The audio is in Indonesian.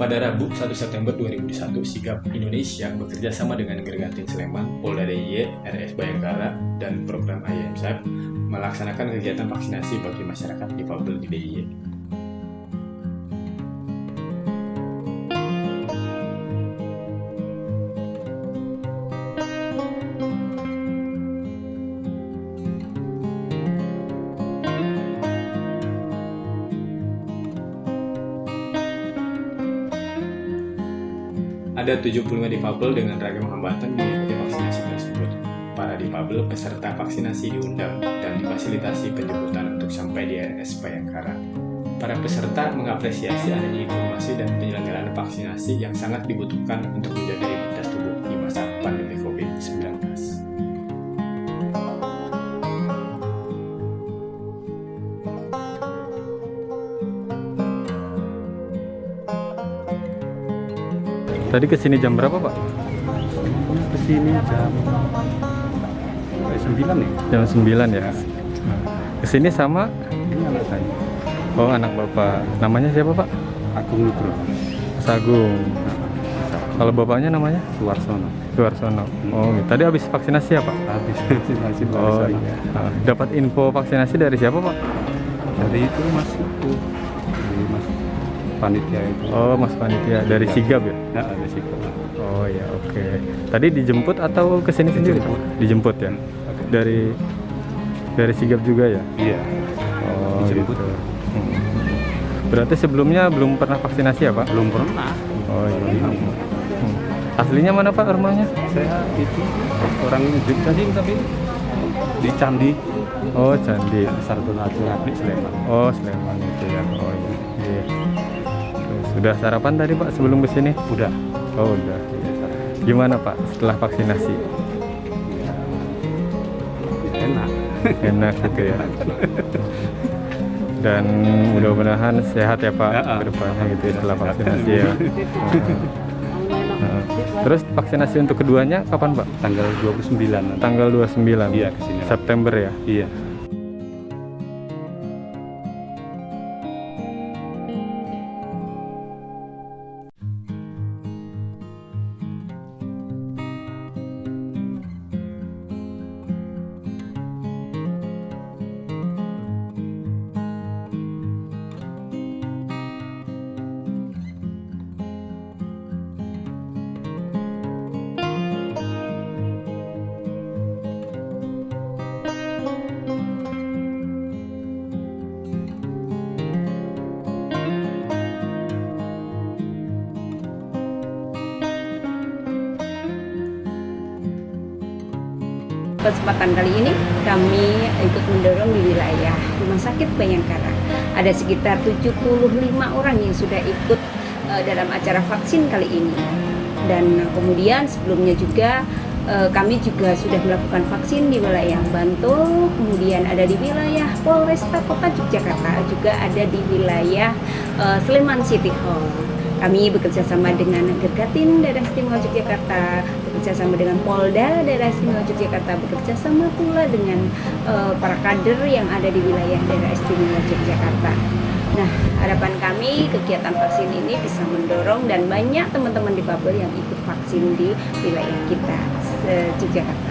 Pada Rabu 1 September 2021, Sigap Indonesia bekerja sama dengan Gergatin Sleman, Polda DIY, RS Bayangkara, dan program IMSAP melaksanakan kegiatan vaksinasi bagi masyarakat difabel di DIY. Ada 75 difabel dengan ragam hambatan mengikuti vaksinasi tersebut. Para difabel peserta vaksinasi diundang dan difasilitasi penjemputan untuk sampai di RS Bayangkara. Para peserta mengapresiasi adanya informasi dan penyelenggaraan vaksinasi yang sangat dibutuhkan untuk menjaga Tadi ke sini jam berapa Pak? ke sini jam 9 nih Jam 9 ya? Ke sini sama? ini anak saya Oh anak Bapak Namanya siapa Pak? Agung Nugroho Mas Agung Kalau Bapaknya namanya? Suwarsono Suarsono Oh gitu. Tadi habis vaksinasi ya Pak? habis vaksinasi Oh oh, iya. Ah, Dapat info vaksinasi dari siapa Pak? dari itu mas itu dari mas panitia itu Oh Mas Panitia Dari Sigap ya? ya ada sih Oh ya oke Tadi dijemput atau ke sini sendiri? Dijemput. Dijemput ya? Dari dari Sigap juga ya? iya Oh Dijemput. gitu Hmm. Berarti sebelumnya belum pernah vaksinasi ya Pak? belum pernah Oh iya. Hmm. Aslinya mana Pak rumahnya? saya itu orang di tadi tapi di Candi Oh Candi. Sartono Agung Abdi Sleman Oh Sleman itu ya. Oh iya. Iya. Sudah sarapan tadi Pak sebelum ke sini? udah Oh udah. Gimana Pak setelah vaksinasi? ya, enak Enak gitu ya. Dan mudah-mudahan sehat ya Pak Ya, ah. ke depannya gitu ya, setelah vaksinasi ya. Nah, Terus vaksinasi untuk keduanya kapan Pak? tanggal 29 nanti. Tanggal 29 iya ke sini September ya. iya Kesempatan kali ini kami ikut mendorong di wilayah Rumah Sakit Bayangkara. Ada sekitar 75 orang yang sudah ikut eh, dalam acara vaksin kali ini. Dan kemudian sebelumnya juga eh, kami juga sudah melakukan vaksin di wilayah Bantul, kemudian ada di wilayah Polresta Kota Yogyakarta, juga ada di wilayah eh, Sleman City Hall. Kami bekerja sama dengan Gergatin Daerah Istimewa Yogyakarta, bekerja sama dengan Polda Daerah Istimewa Yogyakarta, bekerja sama pula dengan eh, para kader yang ada di wilayah Daerah Istimewa Yogyakarta. Nah, harapan kami kegiatan vaksin ini bisa mendorong dan banyak teman-teman difabel yang ikut vaksin di wilayah kita Yogyakarta.